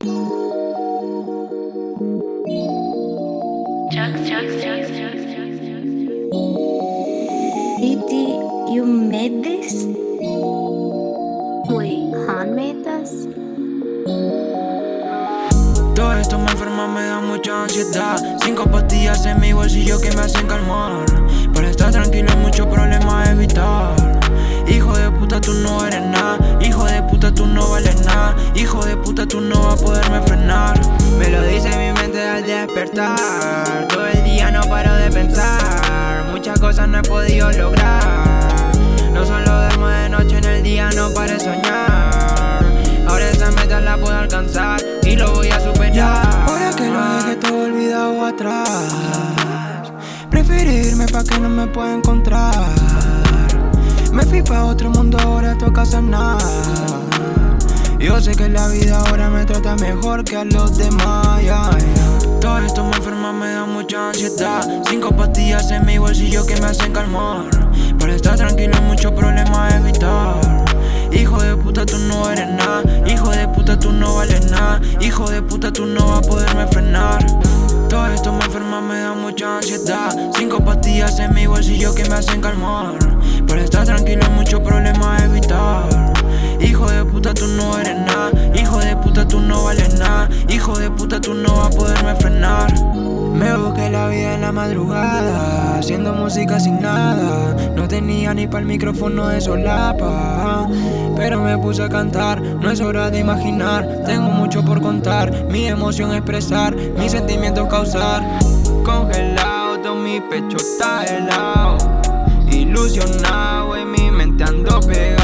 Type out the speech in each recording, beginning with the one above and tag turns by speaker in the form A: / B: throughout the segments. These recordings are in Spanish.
A: Didi, you made this?
B: Wait, Han made this?
C: Todo esto me enferma, me da mucha ansiedad. Cinco pastillas en mi bolsillo que me hacen calmar. Para estar tranquilo hay muchos problemas a evitar. Hijo de puta tú no eres nada. Hijo de puta tú no vales nada. Hijo de tú no vas a poderme frenar. Me lo dice mi mente al despertar. Todo el día no paro de pensar. Muchas cosas no he podido lograr. No solo duermo de noche en el día no paro de soñar. Ahora esa meta la puedo alcanzar Y lo voy a superar.
D: Ahora que lo dejé todo olvidado atrás Prefiero irme pa' que no me pueda encontrar. Me fui pa' otro mundo, ahora toca sanar Yo sé que la vida ahora me trata mejor que a los demás.
C: Todo esto me enferma, me da mucha ansiedad. Cinco pastillas en mi bolsillo que me hacen calmar. Para estar tranquilo hay muchos problemas evitar. Hijo de puta tú no eres nada. Hijo de puta tú no vales nada. Hijo de puta tú no vas a poderme frenar. Todo esto me enferma, me da mucha ansiedad. Cinco pastillas en mi bolsillo que me hacen calmar. Para estar tranquilo hay puta tú no vas a poderme frenar.
D: Me busqué la vida en la madrugada Haciendo música sin nada. No tenía ni para el micrófono de solapa Pero me puse a cantar. No es hora de imaginar Tengo mucho por contar. Mi emoción expresar Mis sentimientos causar. Congelado, todo mi pecho está helado. Ilusionado, en mi mente ando pegado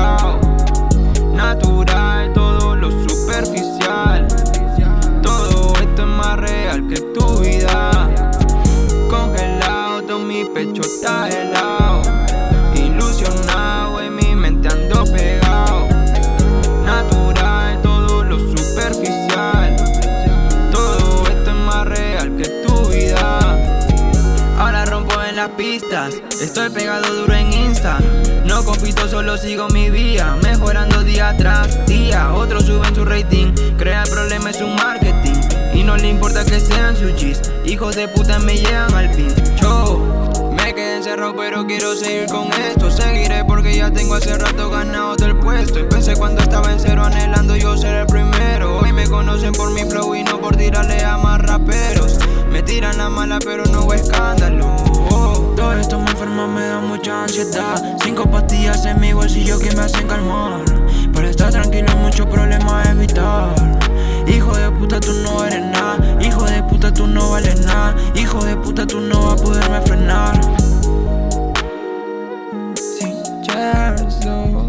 D: pistas. Estoy pegado duro en Insta. No compito, solo sigo mi vía. Mejorando día tras día. Otros suben su rating. Crea problema en su marketing. Y no le importa que sean sus chis Hijos de puta me llevan al pincho Me quedé encerrado pero quiero seguir con esto. Seguiré porque ya tengo hace rato ganado del puesto. Empecé cuando estaba en cero anhelando yo ser el primero. Hoy me conocen por mi flow y no por tirarle a más raperos. Me tiran la mala pero no hubo escándalo
C: Esto me enferma, me da mucha ansiedad. Cinco pastillas en mi bolsillo que me hacen calmar. Para estar tranquilo hay muchos problemas evitar. Hijo de puta tú no eres nada. Hijo de puta tú no vales nada. Hijo de puta tú no vas a poderme frenar.
D: No.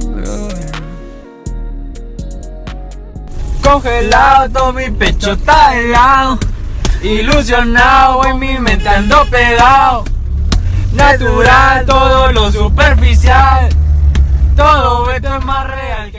E: Congelado, todo mi pecho está helado. Ilusionado, en mi mente ando pegado Natural, todo lo superficial. Todo esto es más real